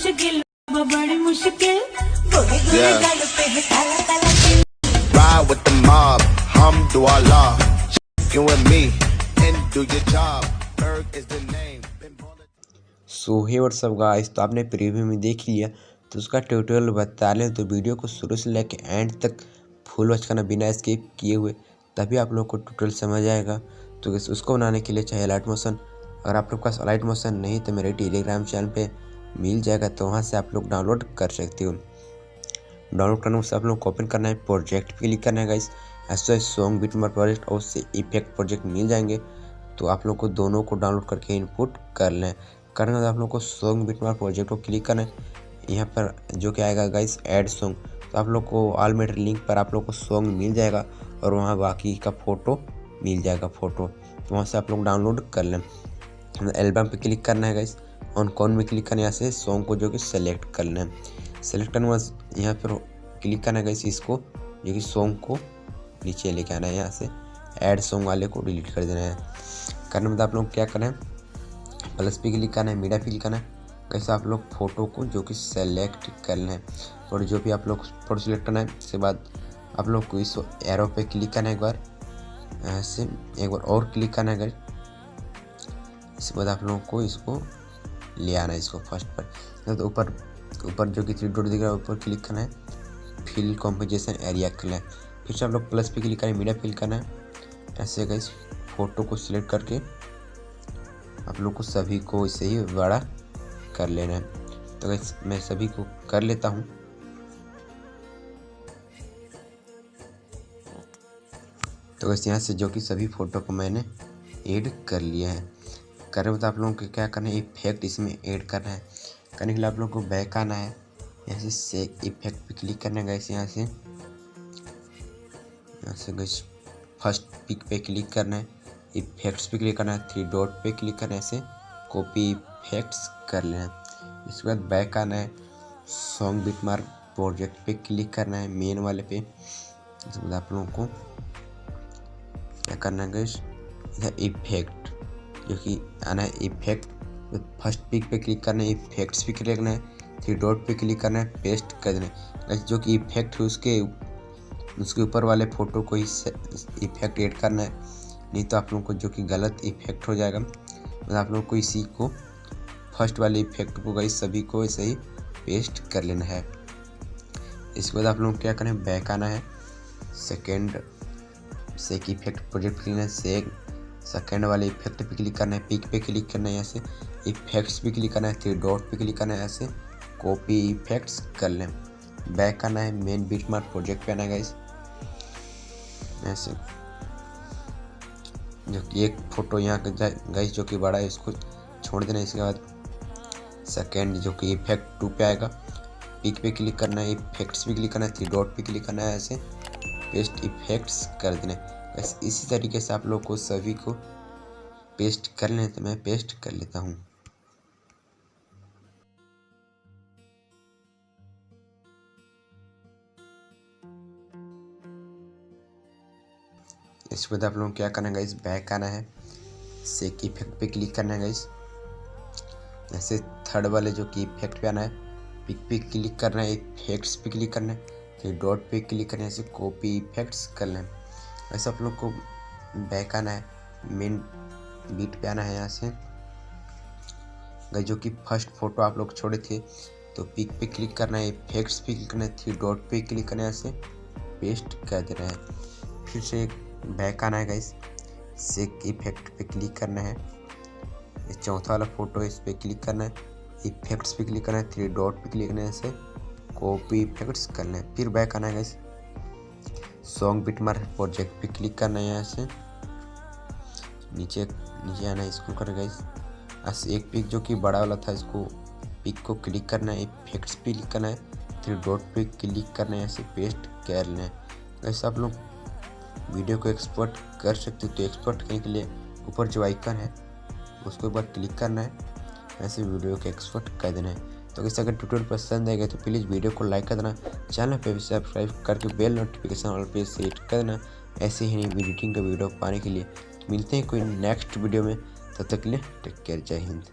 मुश्किल वो बड़ी मुश्किल है Ride with the mob, hum do Allah. You and me, and do your job. Berg is the name. So hey what's up guys तो आपने preview में देख लिया तो उसका ट्यूटोरियल बता लें तो वीडियो को शुरू से लेकर एंड तक फुल वॉच करना बिना स्किप किए हुए तभी आप लोग को ट्यूटोरियल समझ आएगा तो उसको बनाने के लिए चाहिए लाइट मोशन अगर आप लोग के पास लाइट मोशन नहीं तो मेरे टेलीग्राम चैनल पे मिल जाएगा तो वहाँ से आप लोग डाउनलोड कर सकते हो। डाउनलोड करने से आप लोग को ओपन करना है, प्रोजेक्ट पे क्लिक करना है गाइस ऐसा सॉन्ग बीट नंबर प्रोजेक्ट और उससे इफ़ेक्ट प्रोजेक्ट मिल जाएँगे तो आप लोग को दोनों को डाउनलोड करके इनपुट कर लें। करने के बाद आप लोग को सॉन्ग बीट नंबर प्रोजेक्ट को क्लिक करना है। यहाँ पर जो क्या आएगा गाइस एड सॉन्ग तो आप लोग को ऑल मेटर लिंक पर आप लोग को सॉन्ग मिल जाएगा और वहाँ बाकी का फ़ोटो मिल जाएगा फ़ोटो तो वहाँ से आप लोग डाउनलोड कर लें। एल्बम पे क्लिक करना है गाइस ऑन कौन में क्लिक करना यहाँ से सॉन्ग को जो कि सेलेक्ट करना है। सेलेक्ट करने बाद यहाँ पर क्लिक करना है गाइस इसको, जो कि सॉन्ग को नीचे लेके आना है, यहाँ से ऐड सॉन्ग वाले को डिलीट कर देना है। करने में आप लोग क्या करना है प्लस पे क्लिक करना है मीडिया पे क्लिक करना है कैसे आप लोग फ़ोटो को जो कि सेलेक्ट करना है। और जो भी आप लोग फ़ोटो सेलेक्ट करना है, उसके बाद आप लोग को इस एरो पे क्लिक करना है एक बार ऐसे एक बार और क्लिक करना है अगर इसके बाद आप लोगों को इसको ले आना है इसको फ़र्स्ट पर तो ऊपर ऊपर जो कि थ्री डॉट दिख रहा है ऊपर क्लिक करना है। फिल कॉम्पोजिशन एरिया करना है। फिर से आप लोग प्लस पे क्लिक करें मीडिया फिल करना है। ऐसे गई फ़ोटो को सिलेक्ट करके आप लोग को सभी को इसे ही बड़ा कर लेना है। तो guys, मैं सभी को कर लेता हूँ। तो बस यहाँ से जो कि सभी फ़ोटो को मैंने ऐड कर लिया है। करने बाद आप लोगों को क्या करना है? इफ़ेक्ट इसमें ऐड करना है। करने के लिए आप लोगों को बैक आना है। यहाँ से से इफ़ेक्ट पे क्लिक करना है गैस यहाँ से। यहाँ से गैस फ़र्स्ट पिक पे क्लिक करना है। इफेक्ट्स पे क्लिक करना है थ्री डॉट पे क्लिक करना है, ऐसे। कॉपी इफेक्ट्स कर लेना है। इसके बाद बैक आना है। सॉन्ग बिट मार्क प्रोजेक्ट पे क्लिक करना है मेन वाले पे। इसके बाद आप लोगों को क्या करना है गैस इधर इफ़ेक्ट जो कि आना है इफ़ेक्ट फ़र्स्ट पिक पे क्लिक करना है इफेक्ट्स पे क्लिक करना है थ्री डॉट पे क्लिक करना है पेस्ट कर देना है। जो कि इफ़ेक्ट है उसके उसके ऊपर वाले फ़ोटो को ही इफ़ेक्ट एड करना है। नहीं तो आप लोगों को जो कि गलत इफ़ेक्ट हो जाएगा। तो आप लोगों को इसी को फ़र्स्ट वाले इफ़ेक्ट को गई सभी को ऐसे ही पेस्ट कर लेना है। इसके बाद आप लोग क्या करें बैक आना है। सेकेंड सेक इफ़ेक्ट प्रोजेक्ट लेना है। सेक सेकेंड वाले इफ़ेक्ट पे क्लिक करना है पिक पे क्लिक करना है, ऐसे इफेक्ट्स पे क्लिक करना है थ्री डॉट पे क्लिक करना है, ऐसे कॉपी इफेक्ट्स कर लें। बैक आना है मेन बीट मार्क प्रोजेक्ट पे आना है गाइस ऐसे। जो कि एक फ़ोटो यहाँ गाइस जो कि बड़ा है, इसको छोड़ देना इसके बाद सेकेंड जो कि इफ़ेक्ट टू पे आएगा। पिक पे क्लिक करना है इफेक्ट्स पे क्लिक करना है थ्री डॉट पे क्लिक करना है, ऐसे पेस्ट इफेक्ट्स कर देना है। बस इसी तरीके से आप लोग को सभी को पेस्ट कर लें तो मैं पेस्ट कर लेता हूँ। इसके बाद आप लोगों क्या करना है गाइस बैक आना है। सेक इफ़ेक्ट पे क्लिक करना है गाइस ऐसे थर्ड वाले जो कि इफ़ेक्ट पे आना है पिक पे क्लिक करना है इफेक्ट्स पे क्लिक करना है, फिर डॉट पे क्लिक करना है, ऐसे कॉपी इफेक्ट्स करना है ऐसे आप लोग को बैक आना है मेन बीट पे आना है यहाँ से। गाइस, जो कि फ़र्स्ट फ़ोटो आप लोग छोड़े थे तो पिक पे क्लिक करना है इफेक्ट्स पे क्लिक करना है थ्री डॉट पे क्लिक करना है यहाँ से पेस्ट कर देना है। फिर से बैक आना है गाइस सेक इफ़ेक्ट पे क्लिक करना है। ये चौथा वाला फ़ोटो इस पर क्लिक करना है इफेक्ट्स पे क्लिक करना है थ्री डॉट पे क्लिक करना है ऐसे कॉपी इफेक्ट्स करना है। फिर बैक आना है गाइस सॉन्ग बिट प्रोजेक्ट पे क्लिक करना है यहाँ से। नीचे नीचे आना है इसको कर गाइस बस एक पिक जो कि बड़ा वाला था, इसको पिक को क्लिक करना है इफेक्ट्स पे क्लिक करना है थ्री डॉट पे क्लिक करना है ऐसे पेस्ट कर लेना है। वैसे आप लोग वीडियो को एक्सपोर्ट कर सकते हो तो एक्सपोर्ट करने के लिए ऊपर जो आइकन है, उसको बार क्लिक करना है ऐसे वीडियो को एक्सपोर्ट कर देना है। तो कैसे अगर ट्यूटोरियल पसंद आएगा तो प्लीज़ वीडियो को लाइक कर देना चैनल पर भी सब्सक्राइब करके बेल नोटिफिकेशन ऑल पे सेट कर देना ऐसे ही नहीं एडिटिंग का वीडियो पाने के लिए। मिलते हैं कोई नेक्स्ट वीडियो में। तब तक के लिए टेक केयर जय हिंद।